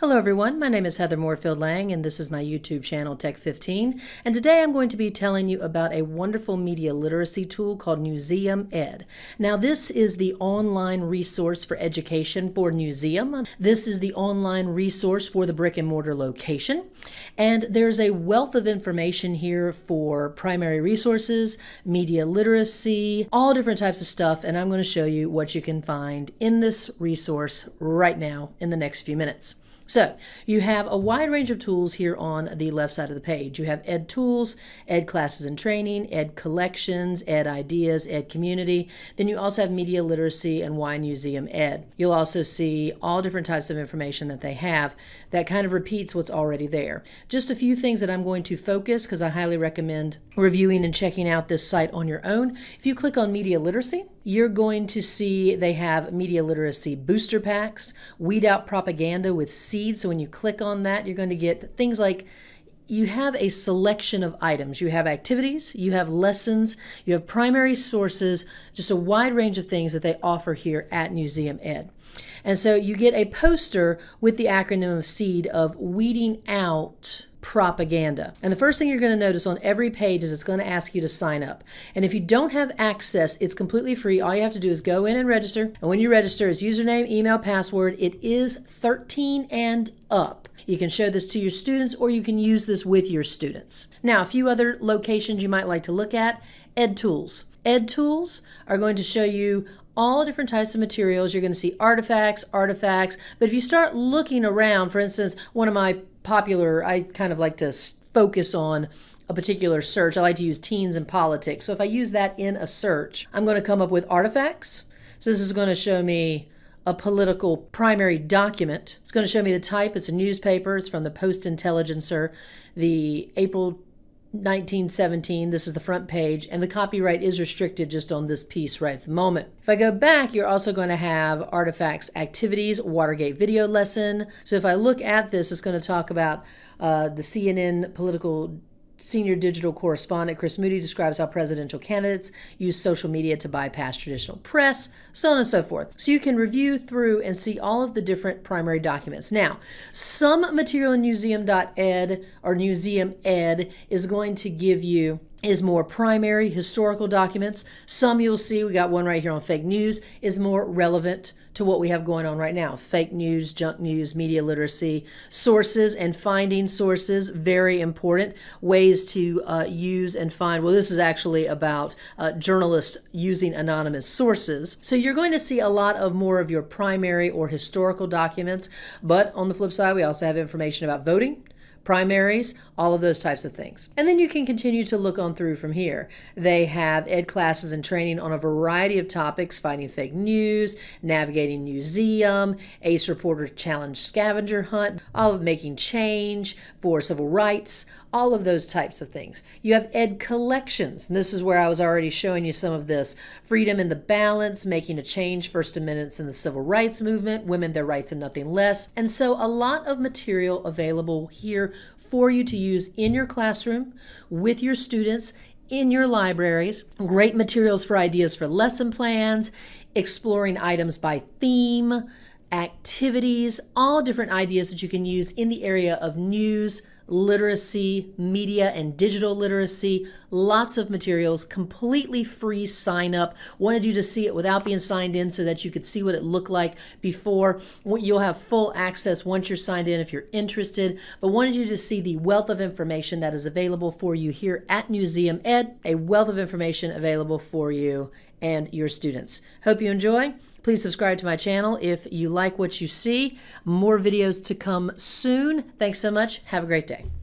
Hello everyone, my name is Heather Moorefield Lang and this is my YouTube channel Tech15 and today I'm going to be telling you about a wonderful media literacy tool called Newseum Ed. Now this is the online resource for education for Newseum. This is the online resource for the brick and mortar location and there's a wealth of information here for primary resources, media literacy, all different types of stuff and I'm going to show you what you can find in this resource right now in the next few minutes. So you have a wide range of tools here on the left side of the page. You have Ed Tools, Ed Classes and Training, Ed Collections, Ed Ideas, Ed Community. Then you also have Media Literacy and Why Newseum Ed. You'll also see all different types of information that they have that kind of repeats what's already there. Just a few things that I'm going to focus because I highly recommend reviewing and checking out this site on your own. If you click on Media Literacy, you're going to see they have media literacy booster packs, weed out propaganda with seeds. So when you click on that, you're going to get things like you have a selection of items. You have activities, you have lessons, you have primary sources, just a wide range of things that they offer here at Newseum Ed. And so you get a poster with the acronym of SEED of weeding out propaganda. And the first thing you're going to notice on every page is it's going to ask you to sign up. And if you don't have access, it's completely free. All you have to do is go in and register. And when you register, it's username, email, password. It is 13 and up. You can show this to your students or you can use this with your students. Now, a few other locations you might like to look at, Ed Tools. Ed Tools are going to show you all different types of materials. You're going to see artifacts, artifacts. But if you start looking around, for instance, one of my popular, I kind of like to focus on a particular search. I like to use teens and politics. So if I use that in a search, I'm going to come up with artifacts. So this is going to show me a political primary document. It's going to show me the type. It's a newspaper. It's from the Post Intelligencer, the April 1917. This is the front page, and the copyright is restricted just on this piece right at the moment. If I go back, you're also going to have artifacts, activities, Watergate video lesson. So if I look at this, it's going to talk about uh, the CNN political Senior digital correspondent Chris Moody describes how presidential candidates use social media to bypass traditional press, so on and so forth. So you can review through and see all of the different primary documents. Now, some material in newseum.ed or Newseum Ed is going to give you is more primary historical documents. Some you'll see, we got one right here on fake news, is more relevant to what we have going on right now. Fake news, junk news, media literacy, sources and finding sources, very important. Ways to uh, use and find, well, this is actually about uh, journalists using anonymous sources. So you're going to see a lot of more of your primary or historical documents, but on the flip side, we also have information about voting, primaries, all of those types of things. And then you can continue to look on through from here. They have ed classes and training on a variety of topics, fighting fake news, navigating Newseum, ACE Reporter Challenge Scavenger Hunt, all of making change for civil rights, all of those types of things. You have ed collections, and this is where I was already showing you some of this. Freedom in the balance, making a change, First Amendments in the civil rights movement, women, their rights, and nothing less. And so a lot of material available here for you to use in your classroom with your students in your libraries. Great materials for ideas for lesson plans, exploring items by theme, activities, all different ideas that you can use in the area of news, literacy, media, and digital literacy. Lots of materials, completely free sign up. Wanted you to see it without being signed in so that you could see what it looked like before. You'll have full access once you're signed in if you're interested, but wanted you to see the wealth of information that is available for you here at Newseum Ed, a wealth of information available for you and your students. Hope you enjoy. Please subscribe to my channel if you like what you see. More videos to come soon. Thanks so much. Have a great day.